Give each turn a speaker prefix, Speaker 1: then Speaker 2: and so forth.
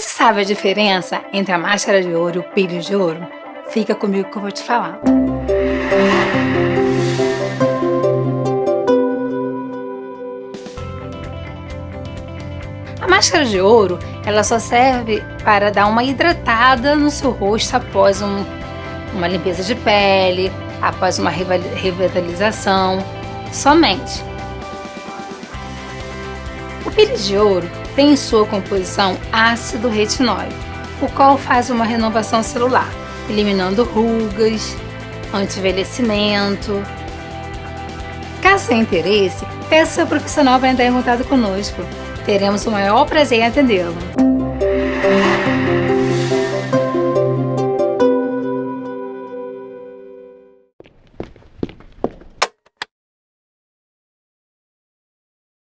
Speaker 1: Você sabe a diferença entre a máscara de ouro e o pires de ouro? Fica comigo que eu vou te falar. A máscara de ouro, ela só serve para dar uma hidratada no seu rosto após um, uma limpeza de pele, após uma revitalização, somente. O pires de ouro tem em sua composição ácido retinóico, o qual faz uma renovação celular, eliminando rugas, anti-envelhecimento. Caso tenha interesse, peça seu profissional para entrar em contato conosco. Teremos o maior prazer em atendê-lo.